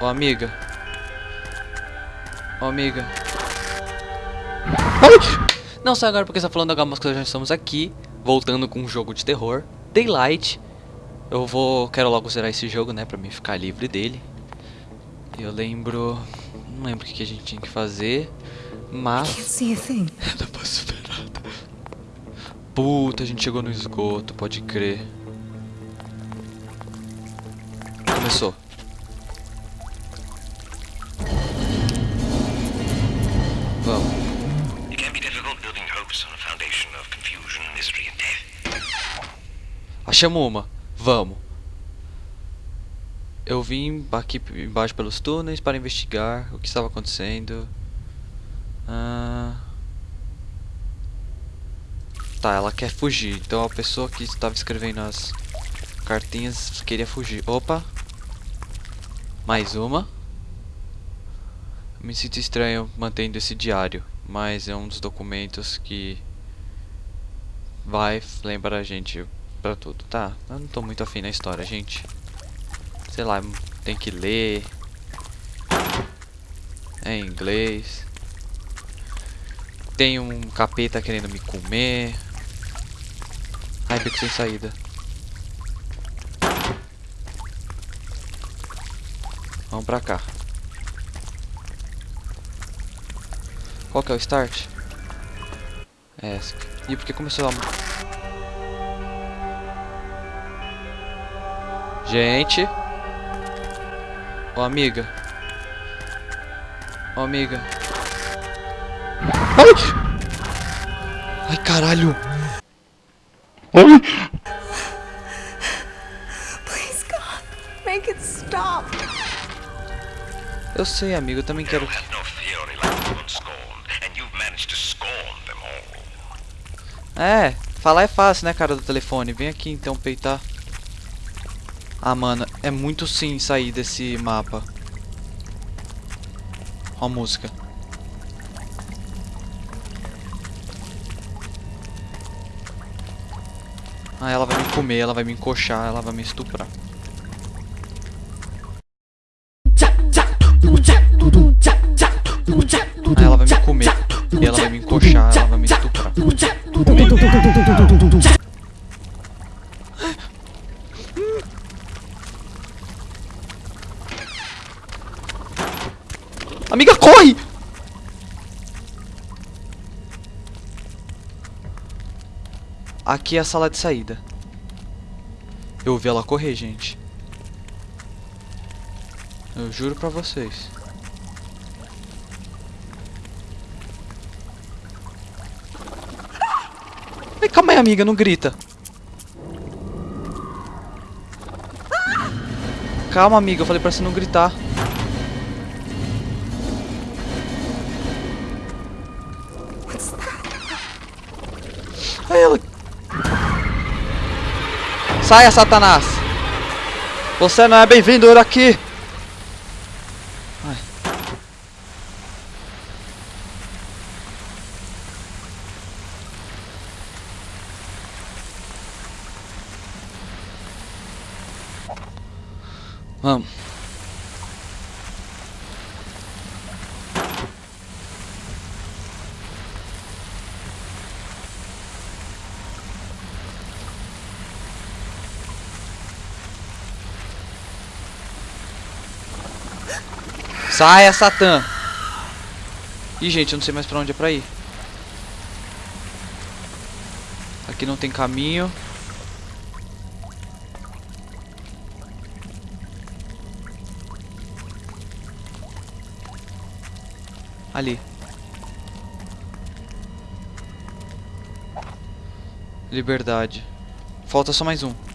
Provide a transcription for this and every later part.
Ô, amiga. Ô, amiga. Ai! Não sai agora porque está falando algumas coisas, já estamos aqui. Voltando com um jogo de terror. Daylight. Eu vou... Quero logo zerar esse jogo, né? Pra mim ficar livre dele. Eu lembro... Não lembro o que a gente tinha que fazer. Mas... Can't see a thing. Eu não posso ver nada. Puta, a gente chegou no esgoto, pode crer. Começou. Achamos uma. Vamos. Eu vim aqui embaixo pelos túneis para investigar o que estava acontecendo. Ah... Tá, ela quer fugir. Então a pessoa que estava escrevendo as cartinhas queria fugir. Opa! Mais uma. Me sinto estranho mantendo esse diário, mas é um dos documentos que vai lembrar a gente pra tudo. Tá, eu não tô muito afim na história, gente. Sei lá, tem que ler. É em inglês. Tem um capeta querendo me comer. Ai, sem saída. Vamos pra cá. Qual que é o start? É. Ih, porque começou a... Gente. Ô, amiga. Ô, amiga. Ai! Ai, caralho. Ai! Please, God, make it stop. Eu sei, amigo. Eu também quero... É, falar é fácil, né, cara do telefone. Vem aqui, então, peitar. Ah, mano. É muito sim sair desse mapa. Ó a música. Ah, ela vai me comer, ela vai me encoxar, ela vai me estuprar. Ah, ela vai me comer, ela vai me encoxar, ela vai me estuprar. Amiga, corre! Aqui é a sala de saída. Eu ouvi ela correr, gente. Eu juro pra vocês. Calma aí, amiga, não grita. Calma, amiga, eu falei pra você não gritar. Aí ela... Saia, Satanás! Você não é bem-vindo aqui! Ai. Vamos. Saia, Satã! Ih, gente, eu não sei mais pra onde é pra ir. Aqui não tem caminho. Ali. Liberdade. Falta só mais um.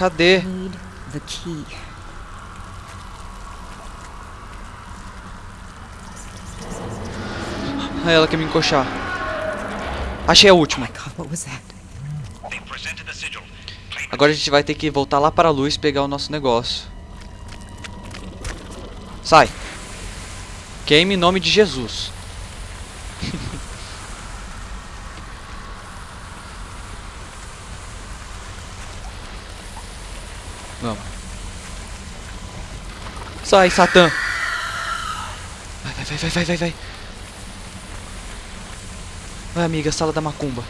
Cadê? Ah, ela quer me encoxar. Achei a última. It. Agora a gente vai ter que voltar lá para a luz e pegar o nosso negócio. Sai. Queime em nome de Jesus. Vamos. Sai, Satã. Vai, vai, vai, vai, vai, vai, vai. Amiga, sala da macumba.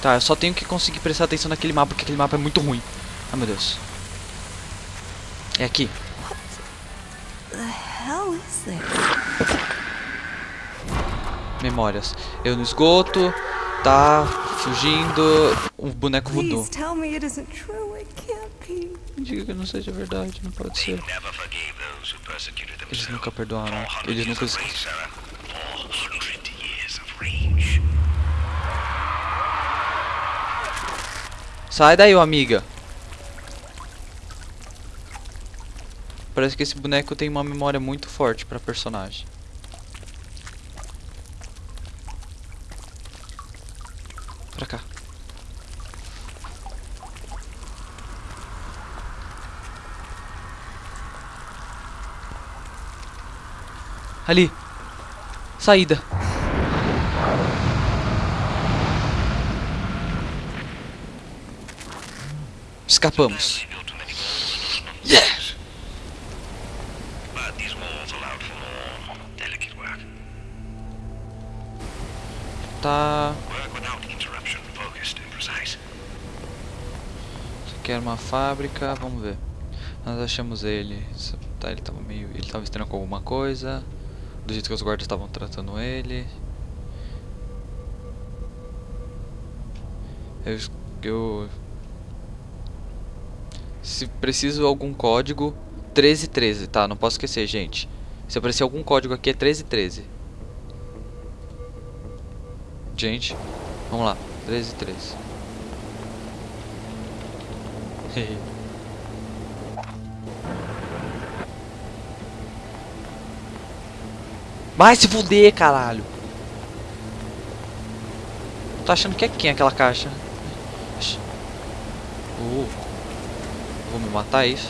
Tá, eu só tenho que conseguir prestar atenção naquele mapa, porque aquele mapa é muito ruim. Ai, meu Deus. É aqui. Memórias. Eu no esgoto, tá fugindo, um boneco voodoo. Diga que não seja verdade, não pode ser. Persecuted Eles nunca perdoaram. 400 Eles nunca years of esquecem. rage, Sarah. 400 years of rage. Sai daí, ô amiga. Parece que esse boneco tem uma memória muito forte pra personagem. For more delicate work. Tá. Isso aqui era uma fábrica, vamos ver. Nós achamos ele. Tá, ele tava meio. Ele tava estranho com alguma coisa. Do jeito que os guardas estavam tratando ele. Eu, eu. Se preciso algum código. 1313, tá? Não posso esquecer, gente. Se aparecer algum código aqui é 1313. Gente, vamos lá. 1313. Vai se fuder, caralho. Tô achando que é quem aquela caixa? Uh. Vou me matar é isso.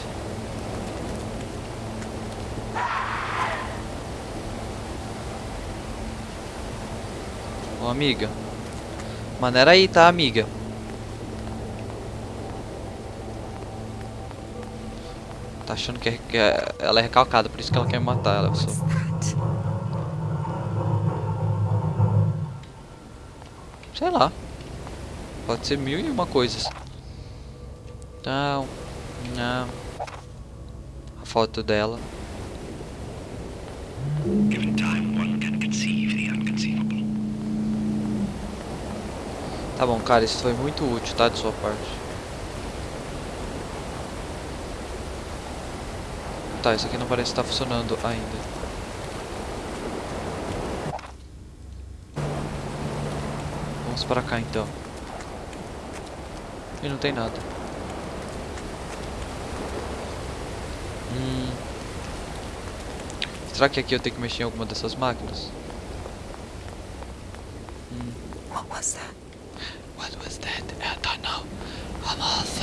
Ô amiga. Maneira aí, tá, amiga? Tá achando que, é- que é- ela é recalcada, por isso que ela quer me matar. Ela. What's Sei lá. Pode ser mil e uma coisas. Não. Não. A foto dela. Tá bom, cara, isso foi muito útil, tá? De sua parte. Tá, isso aqui não parece estar funcionando ainda. Vamos pra cá então. E não tem nada. Hum. Será que aqui eu tenho que mexer em alguma dessas máquinas? Hum. What was that? What was that? I don't know. Almost.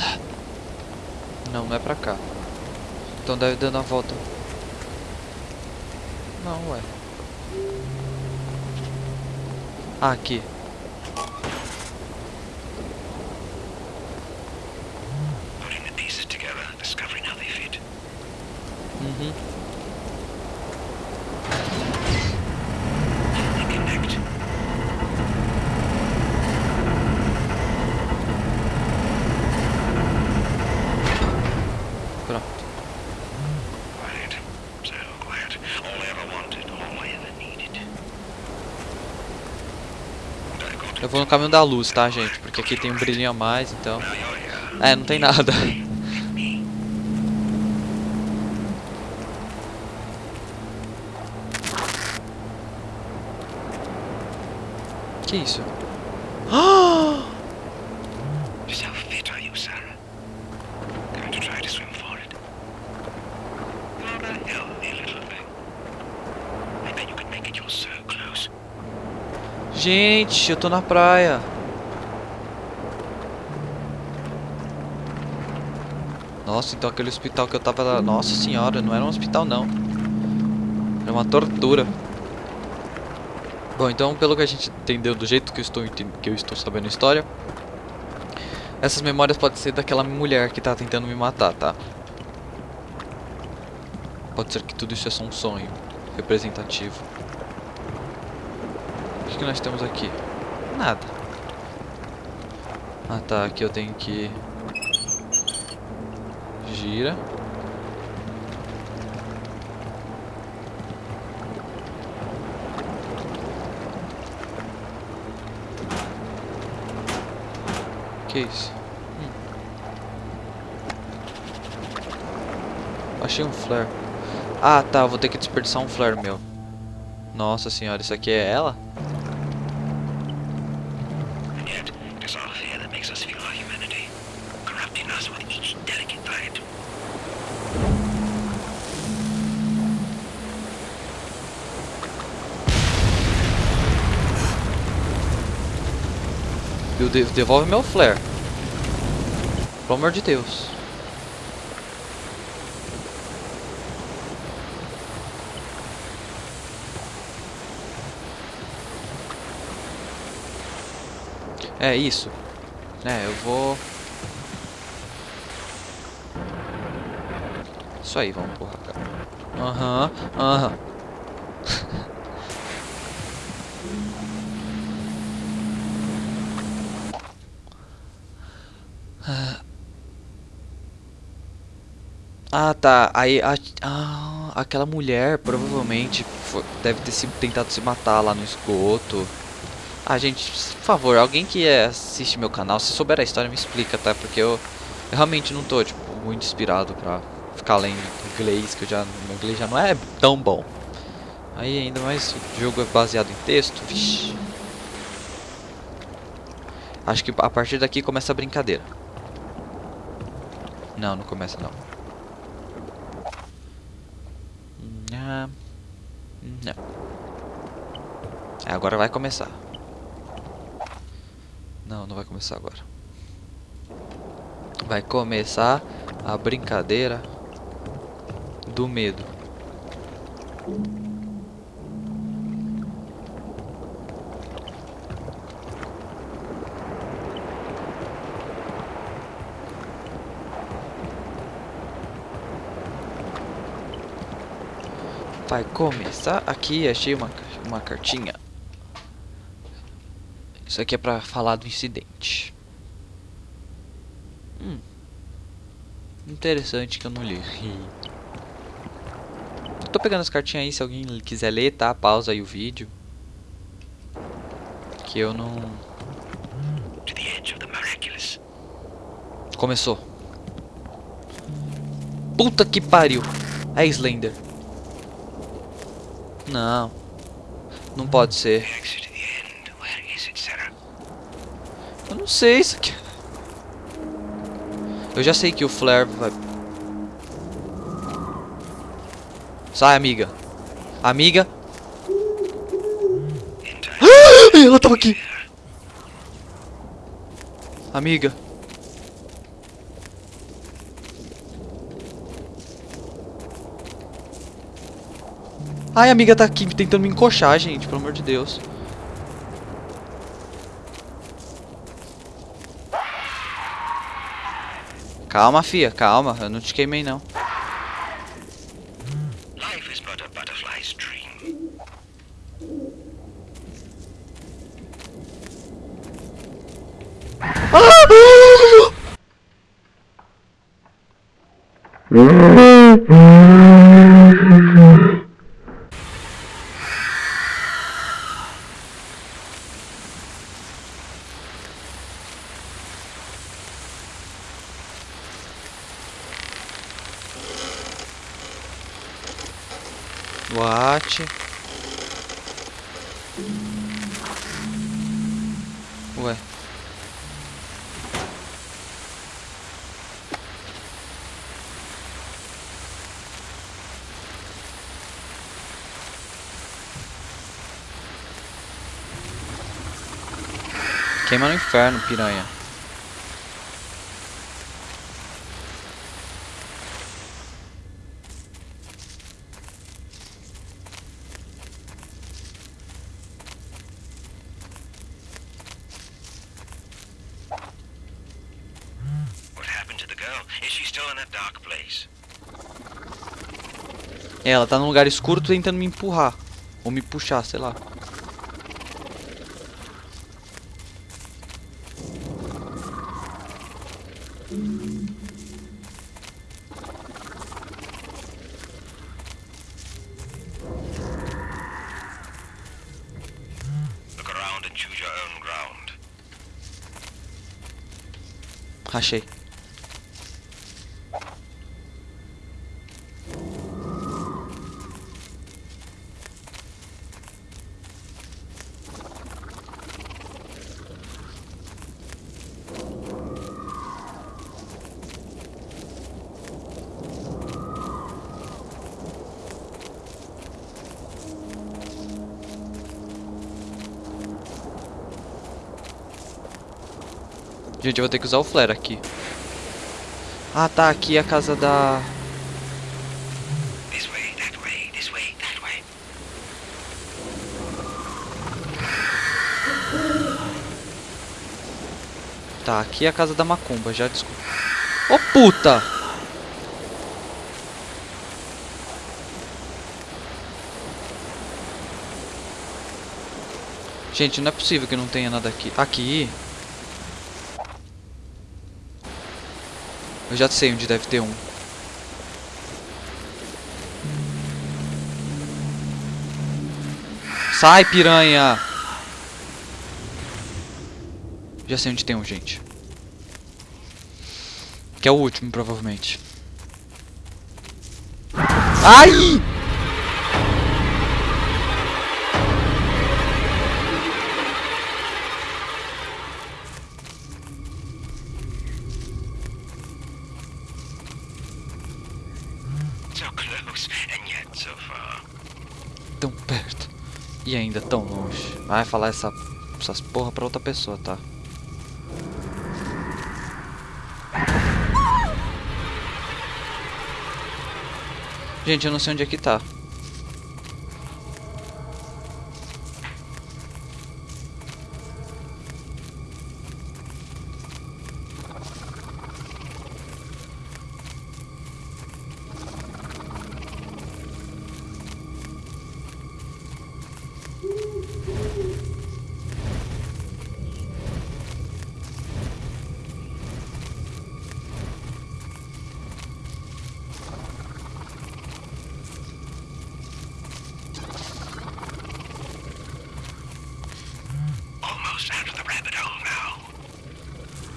Não, não é pra cá. Então deve dando a volta. Não, ué. Ah, aqui. Vou no caminho da luz, tá, gente? Porque aqui tem um brilhinho a mais, então. É, não tem nada. Que isso? Gente, eu tô na praia. Nossa, então aquele hospital que eu tava. Nossa senhora, não era um hospital não. É uma tortura. Bom, então pelo que a gente entendeu do jeito que eu estou, que eu estou sabendo a história, essas memórias podem ser daquela mulher que tá tentando me matar, tá? Pode ser que tudo isso é só um sonho representativo. Que, nós temos aqui? Nada. Ah tá, aqui eu tenho que... Gira. Que isso? Hum. Achei um flare. Ah, tá, vou ter que desperdiçar um flare meu. Nossa senhora, isso aqui é ela? Devolve meu flare. Pelo amor de Deus. É isso. É, eu vou. Isso aí, vamos empurrar, cara. Aham, aham. Ah, tá. Aí, a, ah, aquela mulher provavelmente fo- deve ter se, tentado se matar lá no esgoto. Ah, gente, por favor, alguém que é, assiste meu canal, se souber a história, me explica, tá? Porque eu, eu realmente não tô, tipo, muito inspirado pra ficar lendo inglês, que eu já, meu inglês já não é tão bom. Aí, ainda mais o jogo é baseado em texto, vixi. Acho que a partir daqui começa a brincadeira. Não, não começa não. Agora vai começar. Não, não vai começar agora. Vai começar a brincadeira do medo. Vai começar aqui, achei uma, uma cartinha. Isso aqui é pra falar do incidente. Hum. Interessante que eu não li. Tô pegando as cartinhas aí, se alguém quiser ler, tá? Pausa aí o vídeo. Que eu não... Começou. Puta que pariu. É Slender. Não. Não pode ser. Eu não sei isso aqui. Eu já sei que o Flare vai. Sai, amiga. Amiga. Time. Ela tava aqui. Amiga. Ai, a amiga tá aqui tentando me encoxar, gente, pelo amor de Deus. Calma, fia, calma. Eu não te queimei, não. Life Ué. Queima no inferno, piranha. É, ela tá num lugar escuro tentando me empurrar. Ou me puxar, sei lá. Look around and choose your own ground. Achei. Gente, eu vou ter que usar o flare aqui. Ah, tá. Aqui é a casa da... Tá, aqui é a casa da Macumba, já desculpa. Ô, puta! Gente, não é possível que não tenha nada aqui. Aqui? Eu já sei onde deve ter um. Sai, piranha! Já sei onde tem um, gente. Que é o último, provavelmente. Ai! E ainda tão longe. Vai falar essa, essas porra pra outra pessoa, tá? Gente, eu não sei onde é que tá.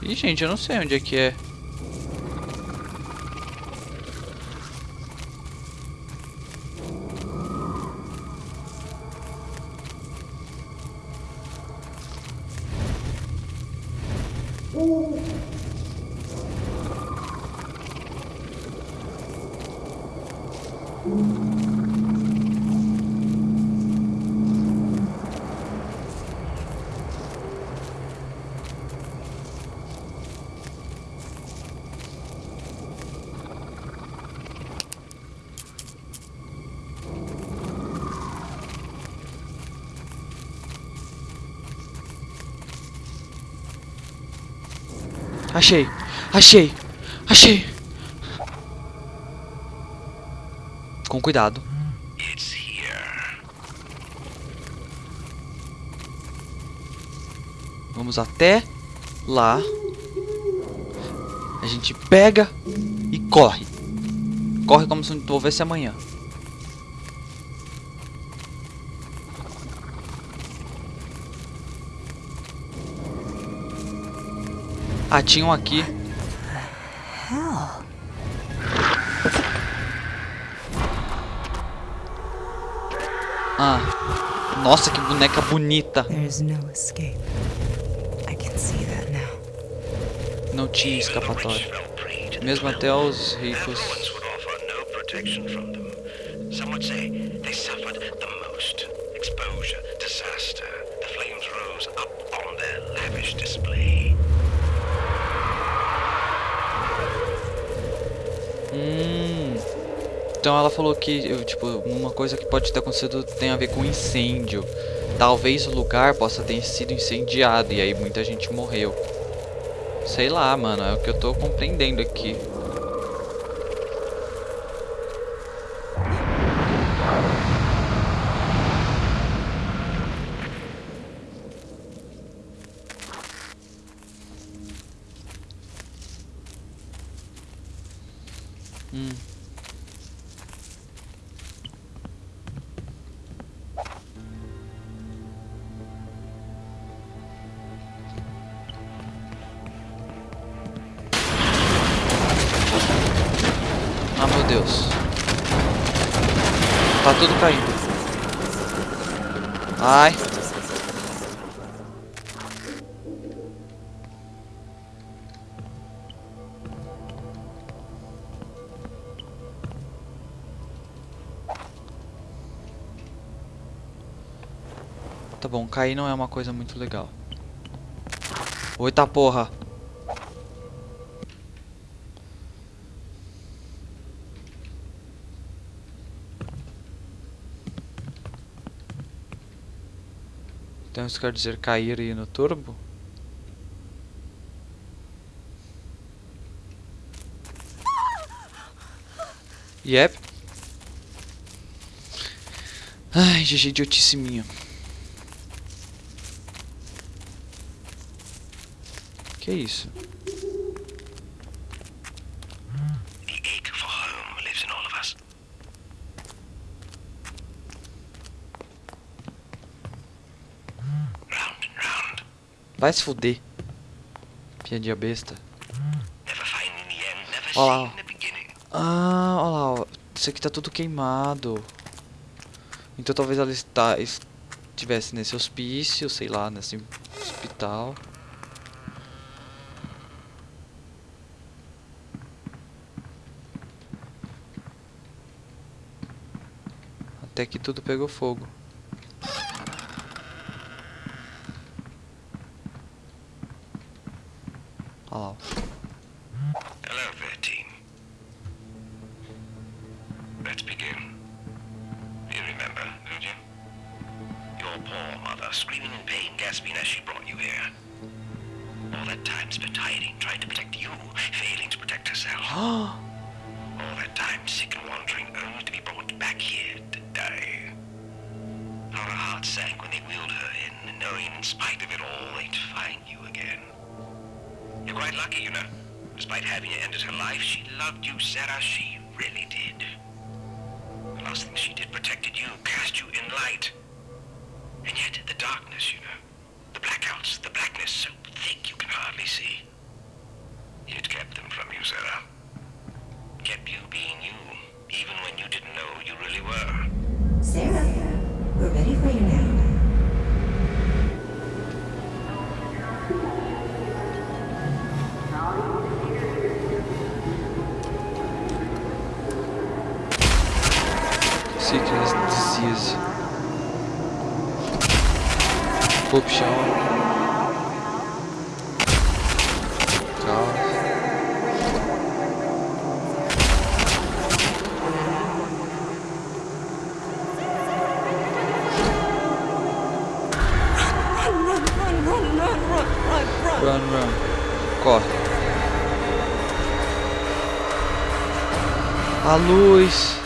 Ih, gente, eu não sei onde é que é. Achei! Achei! Achei! Com cuidado. Vamos até lá. A gente pega e corre. Corre como se não houvesse amanhã. Ah, tinham aqui. Hell. Ah. Nossa, que boneca bonita. Não tinha escapatória. Mesmo até os ricos. influence would Então ela falou que, tipo, uma coisa que pode ter acontecido tem a ver com incêndio. Talvez o lugar possa ter sido incendiado e aí muita gente morreu. Sei lá, mano, é o que eu tô compreendendo aqui. Ai. Tá bom, cair não é uma coisa muito legal. Oita porra. Então isso quer dizer cair aí no turbo? Yep. Ai, GG idiotice minha. Que isso? Vai se fuder. Piadinha besta. Olha lá. Ah, olha lá, ó. Isso aqui tá tudo queimado. Então talvez ela está, estivesse nesse hospício, sei lá, nesse hospital. Até que tudo pegou fogo. Lá. ó. Hello there, team. Let's begin. You remember, don't you? Your poor mother screaming in pain, gasping as she brought you here. All that time spent hiding, trying to protect you, failing to protect herself. loved you, Sarah. She Sickness, disease. Corruption. Caos. Run, run. Corre. A luz.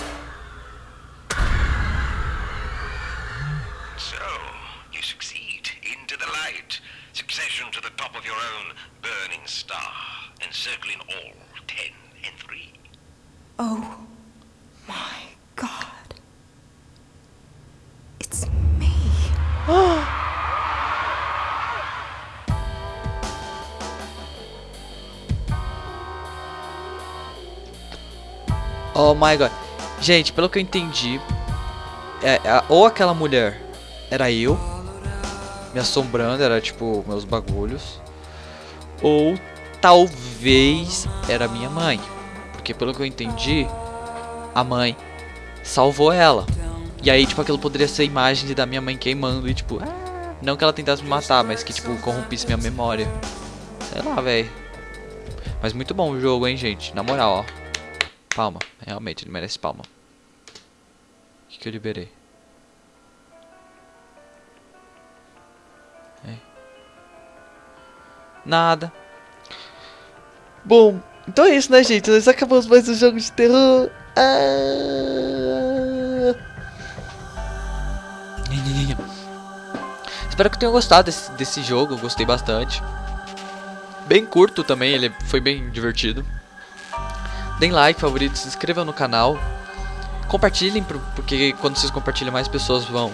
Oh my god. Gente, pelo que eu entendi, é, é, ou aquela mulher era eu, me assombrando, era tipo meus bagulhos, ou talvez era minha mãe. Porque pelo que eu entendi, a mãe salvou ela. E aí, tipo, aquilo poderia ser imagens da minha mãe queimando e tipo, não que ela tentasse me matar, mas que tipo corrompisse minha memória. Sei lá, velho. Mas muito bom o jogo, hein, gente. Na moral, ó. Palma. Realmente, ele merece palma. O que, que eu liberei? É. Nada. Bom, então é isso, né, gente? Nós acabamos mais um jogo de terror. Ah... Espero que tenham gostado desse, desse jogo. Gostei bastante. Bem curto também, ele foi bem divertido. Deem like, favorito, se inscrevam no canal. Compartilhem, porque quando vocês compartilham, mais pessoas vão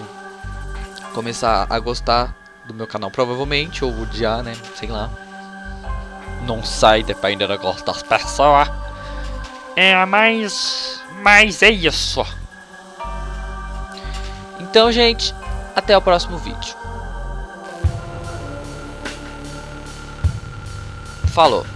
começar a gostar do meu canal, provavelmente, ou odiar, né? Sei lá. Não sei, depende do gosto das pessoas. É, mas. Mas é isso. Então, gente, até o próximo vídeo. Falou.